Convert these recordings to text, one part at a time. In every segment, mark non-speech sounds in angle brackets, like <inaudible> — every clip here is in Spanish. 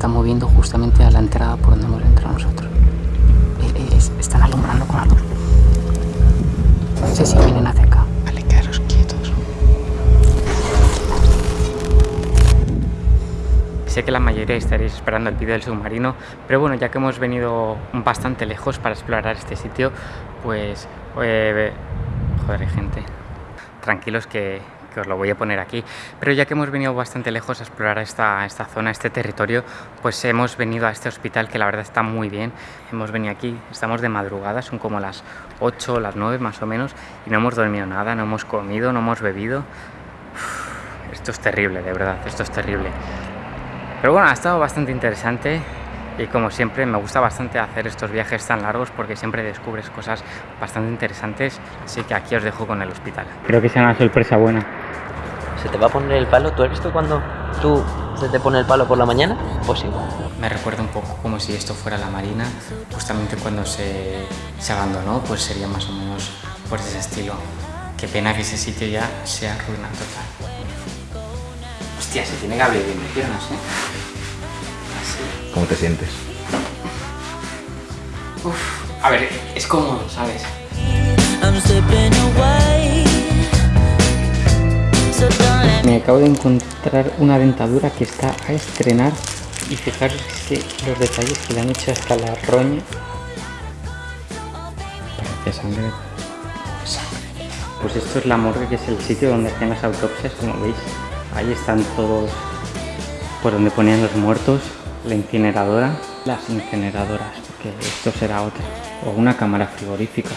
está moviendo justamente a la entrada por donde hemos entrado nosotros. Eh, eh, es- están alumbrando con la luz. Sí, sí, vienen hacia acá. Vale, quedaros quietos. Sé que la mayoría estaréis esperando el vídeo del submarino, pero bueno, ya que hemos venido bastante lejos para explorar este sitio, pues... eh, joder, gente. Tranquilos que, que os lo voy a poner aquí. Pero ya que hemos venido bastante lejos a explorar esta, esta zona, este territorio, pues hemos venido a este hospital que la verdad está muy bien. Hemos venido aquí, estamos de madrugada, son como las 8 las 9 más o menos, y no hemos dormido nada, no hemos comido, no hemos bebido. Uf, esto es terrible, de verdad, esto es terrible. Pero bueno, ha estado bastante interesante y como siempre me gusta bastante hacer estos viajes tan largos porque siempre descubres cosas bastante interesantes, así que aquí os dejo con el hospital. Creo que sea una sorpresa buena. ¿Se te va a poner el palo? ¿Tú has visto cuando tú se te pone el palo por la mañana? Pues igual. Me recuerda un poco como si esto fuera la marina, justamente cuando se, se abandonó, pues sería más o menos por ese estilo. Qué pena que ese sitio ya sea ruina total. Hostia, se tiene que abrir bien de piernas, ¿eh? Así. ¿Cómo te sientes? Uf, a ver, es cómodo, ¿sabes? I'm Me acabo de encontrar una dentadura que está a estrenar y fijaros que los detalles que le han hecho hasta la roña. Parece sangre. Pues esto es la morgue, que es el sitio donde hacían las autopsias, como veis. Ahí están todos por donde ponían los muertos, la incineradora, las incineradoras, porque esto será otra, o una cámara frigorífica.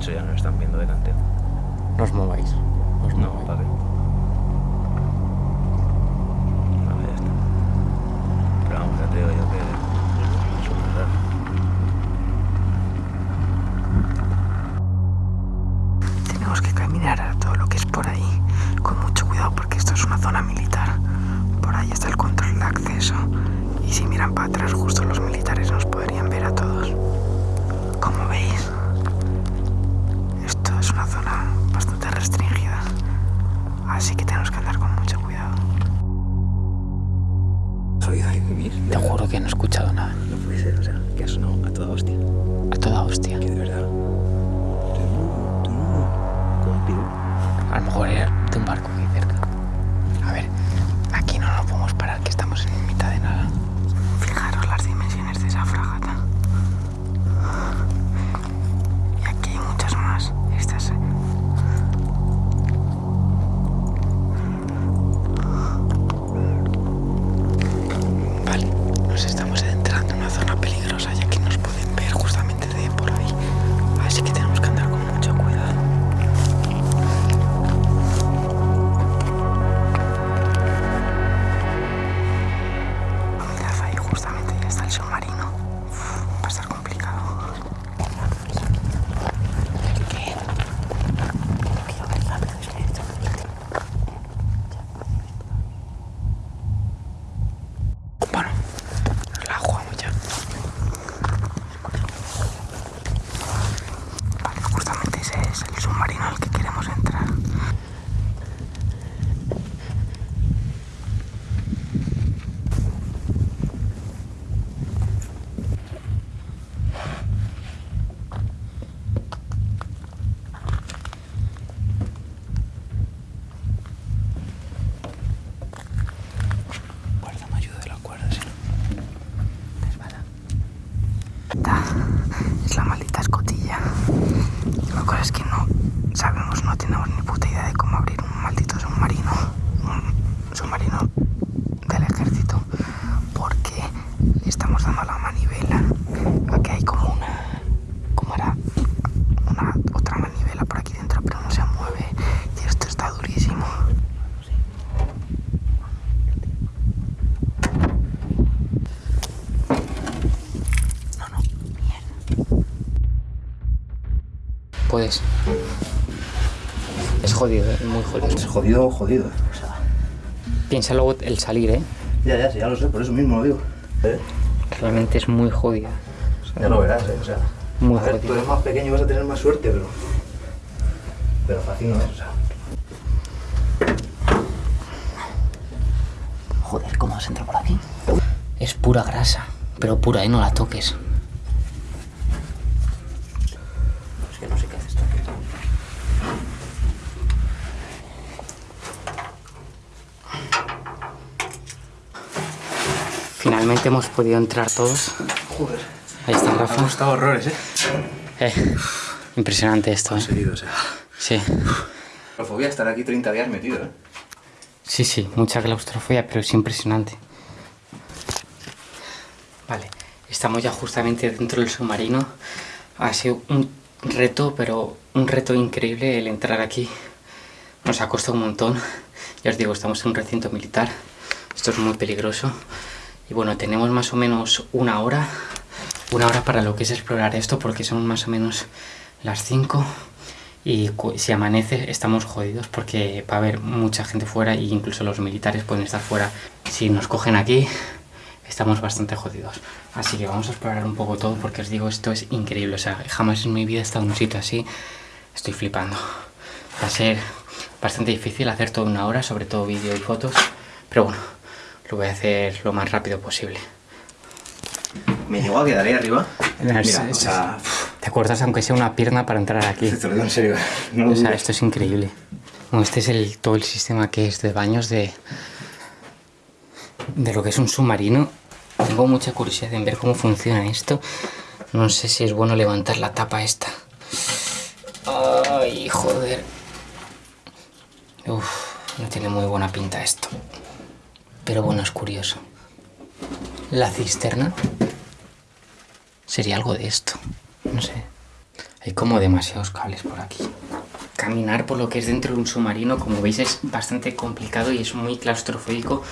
Hecho ya nos están viendo delante. No os mováis. no os No. Jodido, es muy jodido. Es jodido, jodido. O sea, Piensa luego el salir, ¿eh? ya, ya, sí, ya lo sé, por eso mismo lo digo. ¿Eh? Realmente es muy jodido. Ya lo verás, ¿eh? O sea, Muy a ver, jodido. tú eres más pequeño y vas a tener más suerte, pero. Pero fácil no es, o sea. Joder, ¿cómo has entrado por aquí? Es pura grasa, pero pura, ¿eh? No la toques. Es que no sé qué haces tú. Finalmente hemos podido entrar todos. Joder. Ahí está Me ha Rafa. costado horrores, ¿eh? Eh, impresionante esto, ¿eh? Seguido, o sea. Sí. Claustrofobia estar aquí 30 días metido, ¿eh? Sí, sí, mucha claustrofobia, pero es impresionante. Vale, estamos ya justamente dentro del submarino. Ha sido un reto, pero un reto increíble el entrar aquí. Nos ha costado un montón. Ya os digo, estamos en un recinto militar. Esto es muy peligroso. Y bueno, tenemos más o menos una hora. Una hora para lo que es explorar esto, porque son más o menos las 5. Y si amanece estamos jodidos porque va a haber mucha gente fuera e incluso los militares pueden estar fuera. Si nos cogen aquí estamos bastante jodidos. Así que vamos a explorar un poco todo porque os digo esto es increíble. O sea, jamás en mi vida he estado en un sitio así. Estoy flipando. Va a ser bastante difícil hacer todo en una hora, sobre todo vídeo y fotos. Pero bueno, lo voy a hacer lo más rápido posible. Me llegó a quedar ahí arriba. Mira, es- o sea, ¿Te acuerdas aunque sea una pierna para entrar aquí? <laughs> te lo digo en serio. No O sea, esto es increíble. Bueno, este es el, todo el sistema que es de baños de, de lo que es un submarino. Tengo mucha curiosidad en ver cómo funciona esto. No sé si es bueno levantar la tapa esta. Ay, joder. Uf, no tiene muy buena pinta esto. Pero bueno, es curioso. La cisterna sería algo de esto. No sé. Hay como demasiados cables por aquí. Caminar por lo que es dentro de un submarino, como veis, es bastante complicado y es muy claustrofóbico.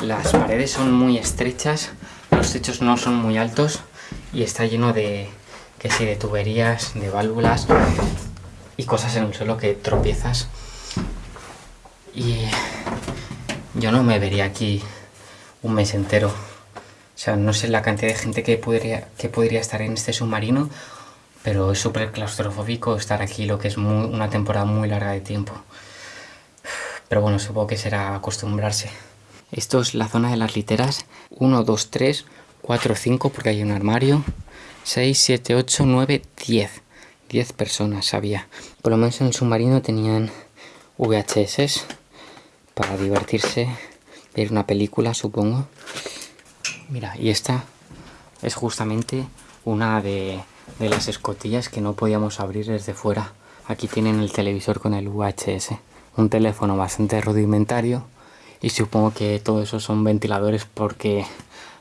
Las paredes son muy estrechas, los techos no son muy altos y está lleno de, que sí, de tuberías, de válvulas y cosas en el suelo que tropiezas. Y yo no me vería aquí un mes entero. O sea, no sé la cantidad de gente que podría, que podría estar en este submarino, pero es súper claustrofóbico estar aquí lo que es muy- una temporada muy larga de tiempo. Pero bueno, supongo que será acostumbrarse. Esto es la zona de las literas. 1, 2, 3, 4, 5, porque hay un armario. 6, 7, 8, 9, 10. 10 personas había. Por lo menos en el submarino tenían VHS para divertirse, ver una película, supongo. Mira, y esta es justamente una de, las escotillas que no podíamos abrir desde fuera. Aquí tienen el televisor con el VHS, un teléfono bastante rudimentario y supongo que todo eso son ventiladores porque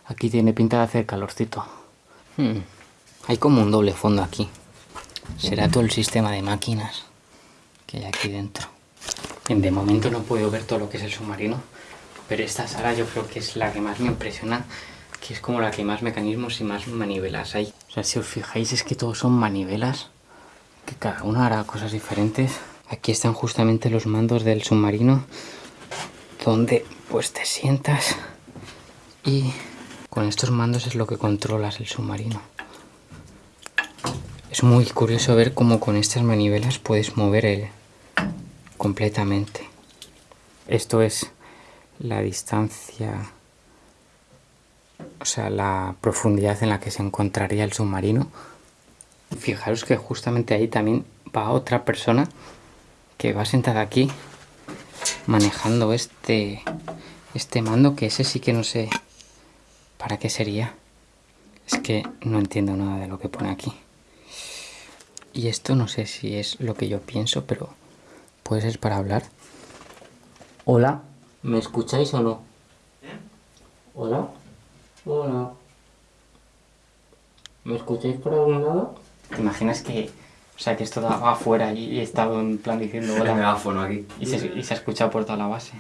aquí tiene pinta de hacer calorcito. Hmm, Hay como un doble fondo aquí. Será todo el sistema de máquinas que hay aquí dentro. De momento no puedo ver todo lo que es el submarino, pero esta sala yo creo que es la que más me impresiona, que es como la que más mecanismos y más manivelas hay. O sea, si os fijáis es que todos son manivelas, que cada uno hará cosas diferentes. Aquí están justamente los mandos del submarino, donde pues te sientas y con estos mandos es lo que controlas el submarino. Es muy curioso ver cómo con estas manivelas puedes mover el completamente. Esto es la distancia, o sea, la profundidad en la que se encontraría el submarino. Fijaros que justamente ahí también va otra persona que va sentada aquí manejando este este mando que ese sí que no sé para qué sería. Es que no entiendo nada de lo que pone aquí. Y esto no sé si es lo que yo pienso, pero puede ser para hablar. Hola, ¿me escucháis o no? Hola, hola. ¿Me escucháis por algún lado? ¿Te imaginas que, o sea, que esto daba afuera y, y estaba en plan diciendo El hola megáfono aquí. y se, y se ha escuchado por toda la base?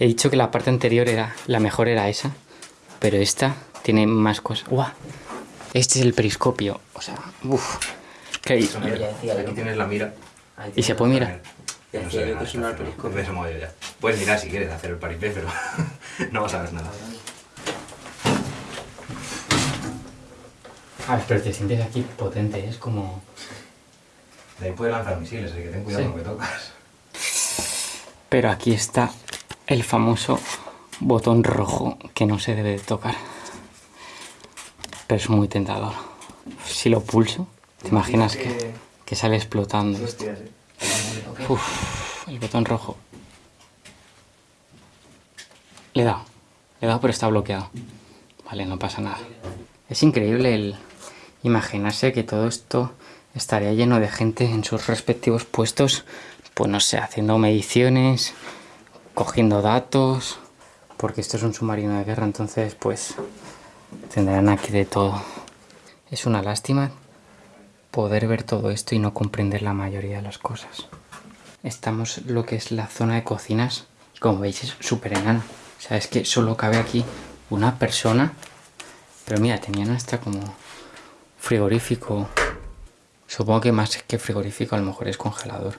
He dicho que la parte anterior era la mejor era esa, pero esta tiene más cosas. ¡Guau! Este es el periscopio, o sea, uff. ¿Qué? Mira, yo. aquí tienes la mira. ¿Y se puede mirar? No nada, está ese modo ya. Puedes mirar si quieres hacer el paripé, pero <laughs> no vas a ver nada. A ver, pero te sientes aquí potente, es como... De ahí puedes lanzar misiles, así que ten cuidado Sí. con lo que tocas. Pero aquí está el famoso botón rojo que no se debe de tocar. Pero es muy tentador. Si lo pulso, ¿te imaginas que, que sale explotando esto? Uf, el botón rojo. Le he dado. Le he dado, pero está bloqueado. Vale, no pasa nada. Es increíble el imaginarse que todo esto estaría lleno de gente en sus respectivos puestos, pues no sé, haciendo mediciones, cogiendo datos, porque esto es un submarino de guerra, entonces pues tendrán aquí de todo. Es una lástima poder ver todo esto y no comprender la mayoría de las cosas. Estamos lo que es la zona de cocinas y como veis es súper enana. O sea, es que solo cabe aquí una persona. Pero mira, tenían hasta como frigorífico. Supongo que más que frigorífico a lo mejor es congelador.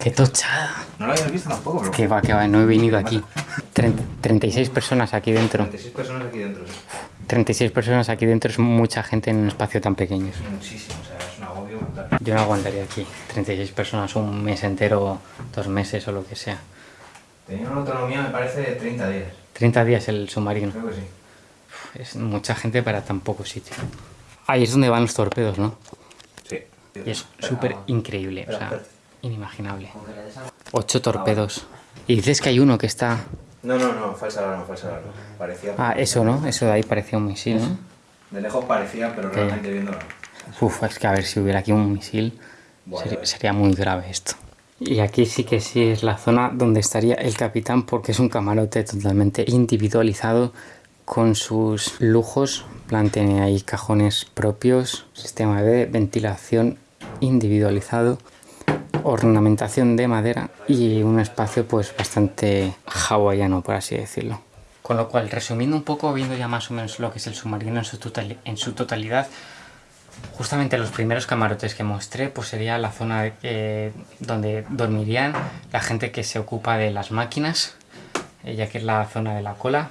¡Qué tochada! No lo habías visto tampoco, pero... Que va, que va, no he venido aquí. Tren- 36 personas aquí dentro. 36 personas aquí dentro. sí. 36 personas aquí dentro es mucha gente en un espacio tan pequeño. Muchísimo, o sea, es un agobio brutal. Yo no aguantaría aquí 36 personas un mes entero, dos meses o lo que sea. Tenía una autonomía, me parece, de 30 días. 30 días el submarino. Creo que sí. Es mucha gente para tan poco sitio. Ahí es donde van los torpedos, ¿no? Sí. Y es súper increíble, o sea, inimaginable. Ocho torpedos. Y dices que hay uno que está... No, no, no, falsa alarma, falsa alarma. Parecía... Ah, eso, ¿no? Eso de ahí parecía un misil, ¿no? De lejos parecía, pero realmente viéndolo. Uf, es que a ver si hubiera aquí un misil, ya ves. sería muy grave esto. Y aquí sí que sí es la zona donde estaría el capitán porque es un camarote totalmente individualizado con sus lujos. Plan, tiene ahí cajones propios, sistema de ventilación individualizado, ornamentación de madera y un espacio pues bastante hawaiano por así decirlo. Con lo cual, resumiendo un poco, viendo ya más o menos lo que es el submarino en su, totali- en su totalidad, Justamente los primeros camarotes que mostré pues sería la zona eh, donde dormirían la gente que se ocupa de las máquinas, eh, ya que es la zona de la cola.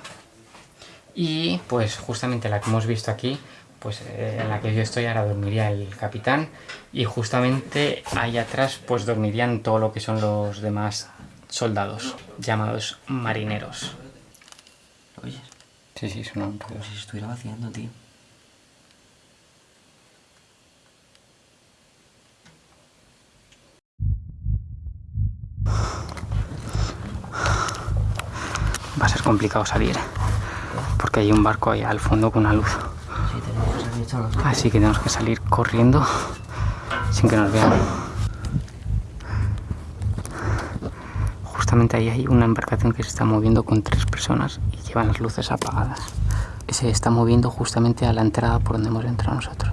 Y pues justamente la que hemos visto aquí, pues eh, en la que yo estoy ahora dormiría el capitán y justamente ahí atrás pues dormirían todo lo que son los demás soldados, llamados marineros. ¿Lo oyes? Sí, sí, son un Como si se estuviera vaciando, tío. Ser complicado salir, porque hay un barco ahí al fondo con una luz. Así que tenemos que salir corriendo sin que nos vean. Justamente ahí hay una embarcación que se está moviendo con tres personas y llevan las luces apagadas. Se está moviendo justamente a la entrada por donde hemos entrado nosotros.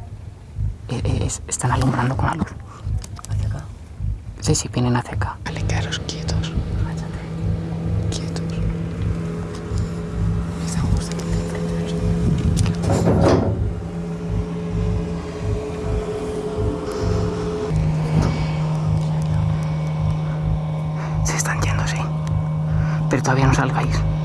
Eh, eh, es- están alumbrando con la luz. hacia acá. Sí, sí, vienen hacia acá. Todavía no salgáis.